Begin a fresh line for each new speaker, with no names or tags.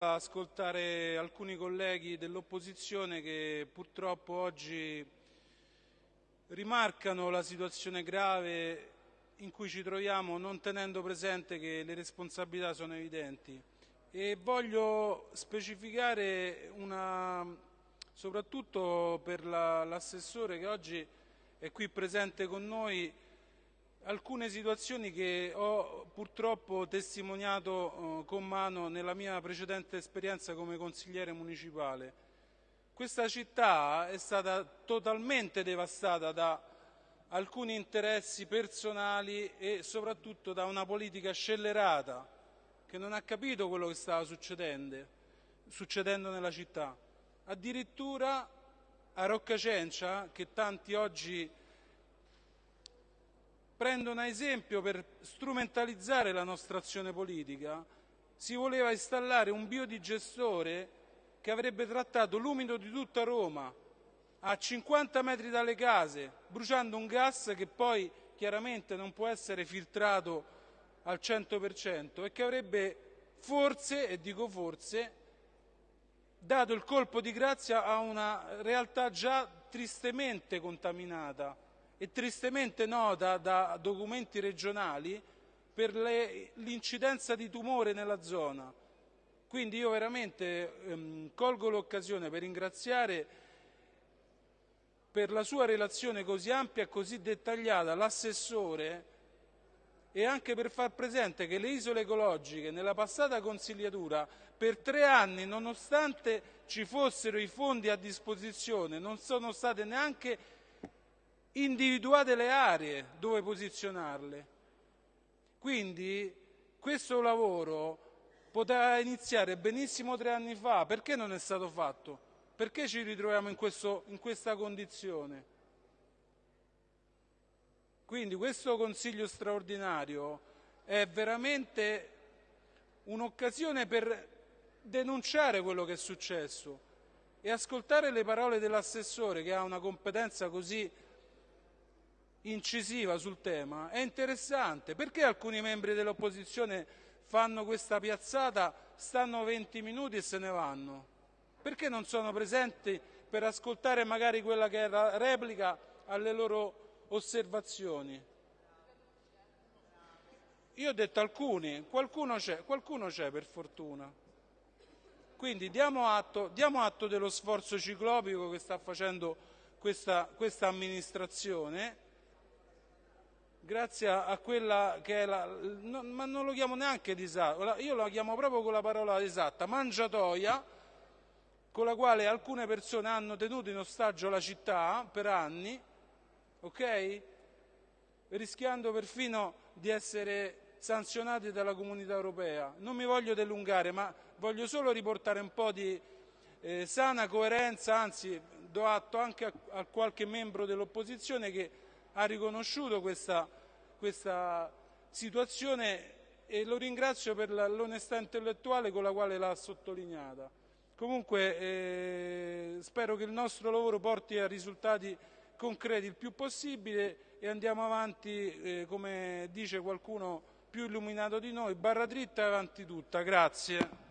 ascoltare alcuni colleghi dell'opposizione che purtroppo oggi rimarcano la situazione grave in cui ci troviamo non tenendo presente che le responsabilità sono evidenti. E voglio specificare una, soprattutto per l'assessore la, che oggi è qui presente con noi alcune situazioni che ho purtroppo testimoniato eh, con mano nella mia precedente esperienza come consigliere municipale. Questa città è stata totalmente devastata da alcuni interessi personali e soprattutto da una politica scellerata che non ha capito quello che stava succedendo, succedendo nella città. Addirittura a Roccacencia, che tanti oggi prendono a esempio per strumentalizzare la nostra azione politica, si voleva installare un biodigestore che avrebbe trattato l'umido di tutta Roma a 50 metri dalle case, bruciando un gas che poi chiaramente non può essere filtrato al 100% e che avrebbe forse, e dico forse, dato il colpo di grazia a una realtà già tristemente contaminata e tristemente nota da documenti regionali per l'incidenza di tumore nella zona. Quindi io veramente ehm, colgo l'occasione per ringraziare per la sua relazione così ampia e così dettagliata l'assessore e anche per far presente che le isole ecologiche nella passata consigliatura per tre anni, nonostante ci fossero i fondi a disposizione, non sono state neanche individuate le aree dove posizionarle. Quindi questo lavoro poteva iniziare benissimo tre anni fa, perché non è stato fatto? Perché ci ritroviamo in, questo, in questa condizione? Quindi questo Consiglio straordinario è veramente un'occasione per denunciare quello che è successo e ascoltare le parole dell'assessore che ha una competenza così incisiva sul tema è interessante. Perché alcuni membri dell'opposizione fanno questa piazzata, stanno 20 minuti e se ne vanno? Perché non sono presenti per ascoltare magari quella che è la replica alle loro osservazioni? Io ho detto alcuni, qualcuno c'è, qualcuno c'è per fortuna. Quindi diamo atto, diamo atto, dello sforzo ciclopico che sta facendo questa, questa amministrazione grazie a quella che è la, no, ma non lo chiamo neanche disastro, io lo chiamo proprio con la parola esatta, mangiatoia, con la quale alcune persone hanno tenuto in ostaggio la città per anni, ok? Rischiando perfino di essere sanzionati dalla comunità europea. Non mi voglio delungare, ma voglio solo riportare un po' di eh, sana coerenza, anzi do atto anche a, a qualche membro dell'opposizione che ha riconosciuto questa, questa situazione e lo ringrazio per l'onestà intellettuale con la quale l'ha sottolineata. Comunque eh, spero che il nostro lavoro porti a risultati concreti il più possibile e andiamo avanti, eh, come dice qualcuno più illuminato di noi, barra dritta e avanti tutta. Grazie.